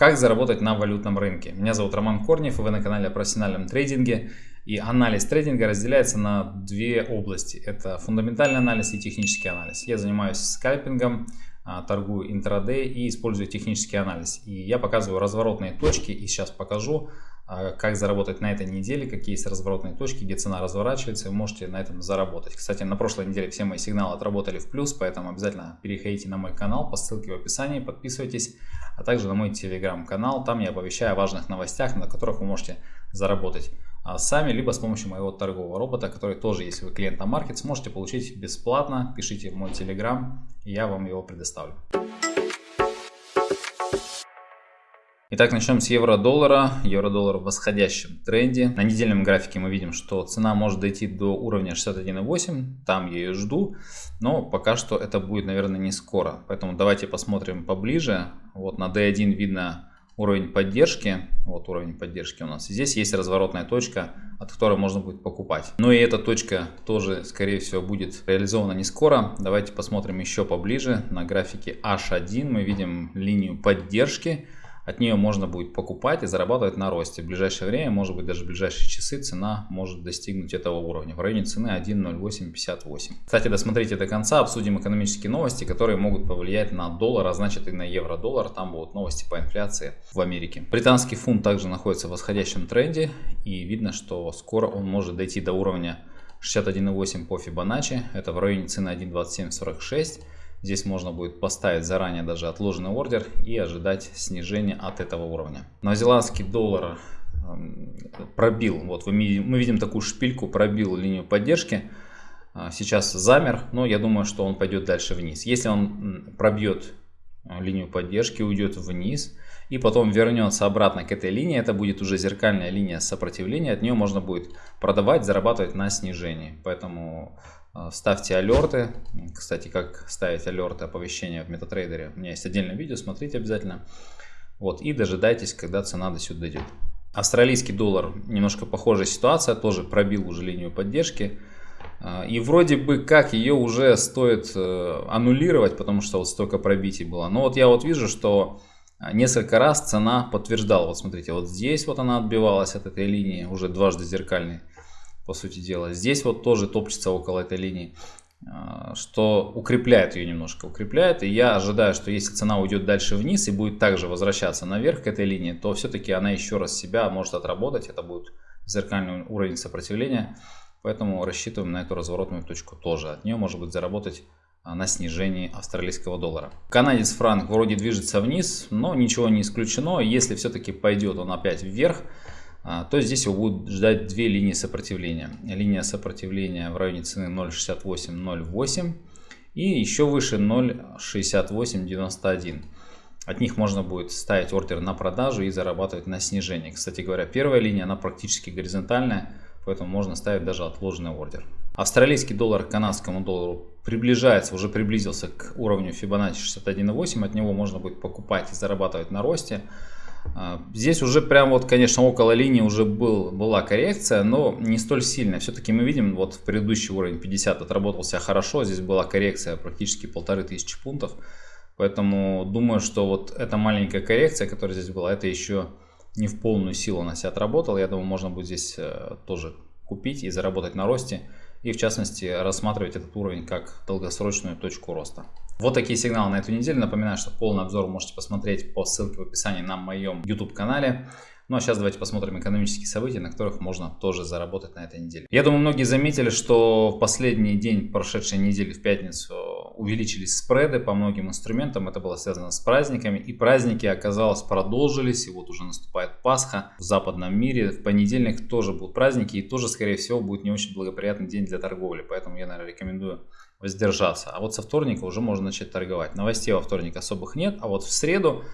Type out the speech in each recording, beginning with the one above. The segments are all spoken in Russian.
Как заработать на валютном рынке? Меня зовут Роман Корнев, и вы на канале о профессиональном трейдинге. И анализ трейдинга разделяется на две области. Это фундаментальный анализ и технический анализ. Я занимаюсь скальпингом, а, торгую интрадей и использую технический анализ. И я показываю разворотные точки и сейчас покажу, как заработать на этой неделе, какие есть разворотные точки, где цена разворачивается, вы можете на этом заработать. Кстати, на прошлой неделе все мои сигналы отработали в плюс, поэтому обязательно переходите на мой канал по ссылке в описании, подписывайтесь, а также на мой телеграм-канал, там я оповещаю о важных новостях, на которых вы можете заработать а, сами, либо с помощью моего торгового робота, который тоже, если вы клиент на маркет, сможете получить бесплатно. Пишите в мой телеграм, я вам его предоставлю. Итак, начнем с евро-доллара. Евро-доллар в восходящем тренде. На недельном графике мы видим, что цена может дойти до уровня 61.8. Там я ее жду. Но пока что это будет, наверное, не скоро. Поэтому давайте посмотрим поближе. Вот на D1 видно уровень поддержки. Вот уровень поддержки у нас. Здесь есть разворотная точка, от которой можно будет покупать. Но и эта точка тоже, скорее всего, будет реализована не скоро. Давайте посмотрим еще поближе. На графике H1 мы видим линию поддержки. От нее можно будет покупать и зарабатывать на росте. В ближайшее время, может быть даже в ближайшие часы, цена может достигнуть этого уровня. В районе цены 1.0858. Кстати, досмотрите до конца, обсудим экономические новости, которые могут повлиять на доллар, а значит и на евро-доллар. Там будут новости по инфляции в Америке. Британский фунт также находится в восходящем тренде. И видно, что скоро он может дойти до уровня 61.8 по Фибоначчи. Это в районе цены 1.2746. Здесь можно будет поставить заранее даже отложенный ордер и ожидать снижения от этого уровня. Новозеландский доллар эм, пробил, вот мы видим такую шпильку, пробил линию поддержки. А, сейчас замер, но я думаю, что он пойдет дальше вниз. Если он пробьет э, линию поддержки, уйдет вниз и потом вернется обратно к этой линии, это будет уже зеркальная линия сопротивления, от нее можно будет продавать, зарабатывать на снижении. Поэтому а, ставьте алерты. Кстати, как ставить алерты, оповещения в MetaTrader. У меня есть отдельное видео, смотрите обязательно. Вот, и дожидайтесь, когда цена до сюда дойдет. Австралийский доллар, немножко похожая ситуация, тоже пробил уже линию поддержки. А, и вроде бы как ее уже стоит э, аннулировать, потому что вот столько пробитий было. Но вот я вот вижу, что несколько раз цена подтверждала. Вот смотрите, вот здесь вот она отбивалась от этой линии, уже дважды зеркальной по сути дела. Здесь вот тоже топчется около этой линии, а, что укрепляет ее немножко, укрепляет. И я ожидаю, что если цена уйдет дальше вниз и будет также возвращаться наверх к этой линии, то все-таки она еще раз себя может отработать. Это будет зеркальный уровень сопротивления. Поэтому рассчитываем на эту разворотную точку тоже. От нее может быть заработать на снижении австралийского доллара. Канадец франк вроде движется вниз, но ничего не исключено. Если все-таки пойдет он опять вверх, а, то здесь его будут ждать две линии сопротивления. Линия сопротивления в районе цены 0.6808 и еще выше 0.6891. От них можно будет ставить ордер на продажу и зарабатывать на снижение. Кстати говоря, первая линия, она практически горизонтальная, поэтому можно ставить даже отложенный ордер. Австралийский доллар к канадскому доллару приближается, уже приблизился к уровню Fibonacci 61.8. От него можно будет покупать и зарабатывать на росте. А, здесь уже прям вот, конечно, около линии уже был, была коррекция, но не столь сильная. Все-таки мы видим, вот в предыдущий уровень 50 отработался хорошо, здесь была коррекция практически полторы тысячи пунктов. Поэтому думаю, что вот эта маленькая коррекция, которая здесь была, это еще не в полную силу она себя отработала. Я думаю, можно будет здесь э, тоже купить и заработать на росте. И в частности рассматривать этот уровень как долгосрочную точку роста. Вот такие сигналы на эту неделю. Напоминаю, что полный обзор можете посмотреть по ссылке в описании на моем YouTube канале. Ну а сейчас давайте посмотрим экономические события, на которых можно тоже заработать на этой неделе. Я думаю, многие заметили, что в последний день прошедшей недели в пятницу увеличились спреды по многим инструментам. Это было связано с праздниками. И праздники, оказалось, продолжились. И вот уже наступает Пасха в западном мире. В понедельник тоже будут праздники. И тоже, скорее всего, будет не очень благоприятный день для торговли. Поэтому я, наверное, рекомендую воздержаться. А вот со вторника уже можно начать торговать. Новостей во вторник особых нет, а вот в среду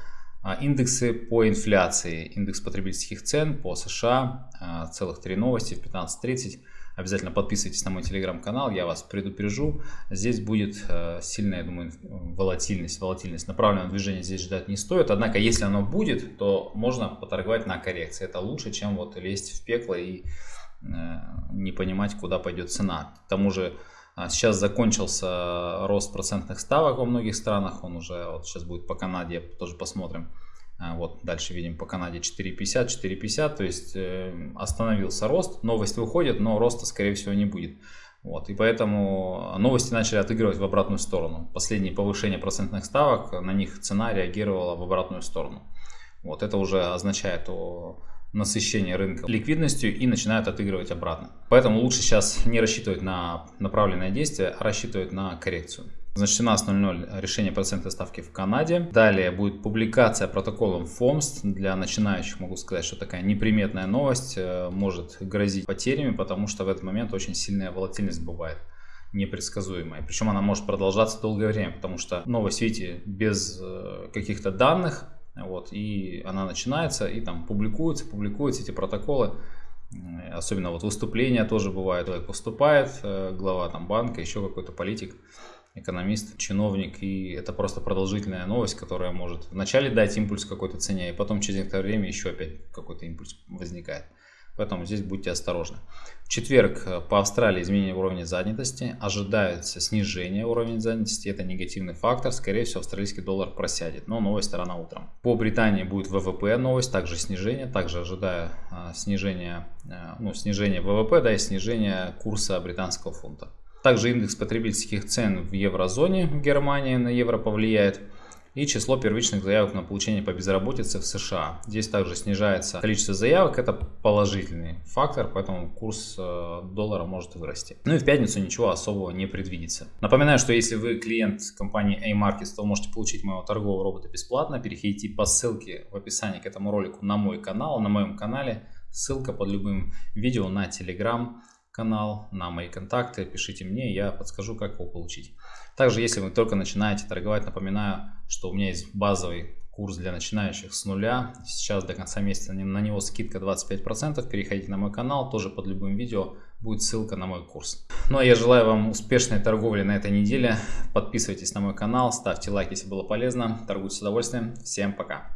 а, индексы по инфляции, индекс потребительских цен по США, а, целых три новости в 15.30. Обязательно подписывайтесь на мой телеграм-канал, я вас предупрежу. Здесь будет э, сильная, я думаю, волатильность. Волатильность направленного движения здесь ждать не стоит. Однако, если оно будет, то можно поторговать на коррекции. Это лучше, чем вот лезть в пекло и э, не понимать, куда пойдет цена. К тому же, а сейчас закончился рост процентных ставок во многих странах, он уже вот сейчас будет по Канаде, тоже посмотрим. А, вот дальше видим по Канаде 4.50, 4.50, то есть э, остановился рост, новость выходит, но роста скорее всего не будет. Вот, и поэтому новости начали отыгрывать в обратную сторону. Последние повышения процентных ставок, на них цена реагировала в обратную сторону. Вот, это уже означает о насыщении рынка ликвидностью и начинают отыгрывать обратно. Поэтому лучше сейчас не рассчитывать на направленное действие, а рассчитывать на коррекцию. Значит, 17.00 решение процентной ставки в Канаде. Далее будет публикация протоколом ФОМС. Для начинающих могу сказать, что такая неприметная новость э, может грозить потерями, потому что в этот момент очень сильная волатильность бывает непредсказуемая. Причем она может продолжаться долгое время, потому что новость, видите, без э, каких-то данных, вот, и она начинается, и там публикуются, публикуются эти протоколы. Особенно вот выступления тоже бывают, человек поступает, э, глава там банка, еще какой-то политик экономист, чиновник, и это просто продолжительная новость, которая может вначале дать импульс какой-то цене, и потом через некоторое время еще опять какой-то импульс возникает. Поэтому здесь будьте осторожны. В четверг э, по Австралии изменение уровня занятости. Ожидается снижение уровня занятости. Это негативный фактор. Скорее всего, австралийский доллар просядет. Но новость рано утром. По Британии будет ВВП новость. Также снижение. Также ожидаю э, снижение, э, ну, снижение ВВП да, и снижение курса британского фунта. Также индекс потребительских цен в еврозоне в Германии на евро повлияет. И число первичных заявок на получение по безработице в США. Здесь также снижается количество заявок. Это положительный фактор, поэтому курс э, доллара может вырасти. Ну и в пятницу ничего особого не предвидится. Напоминаю, что если вы клиент компании A-Markets, то можете получить моего торгового робота бесплатно. Переходите по ссылке в описании к этому ролику на мой канал. На моем канале ссылка под любым видео на Telegram канал, на мои контакты, пишите мне, я подскажу, как его получить. Также, если вы только начинаете торговать, напоминаю, что у меня есть базовый курс для начинающих с нуля. Сейчас до конца месяца на него скидка 25%. Переходите на мой канал, тоже под любым видео будет ссылка на мой курс. Ну а я желаю вам успешной торговли на этой неделе. Подписывайтесь на мой канал, ставьте лайк, если было полезно. Торгуйте с удовольствием. Всем пока.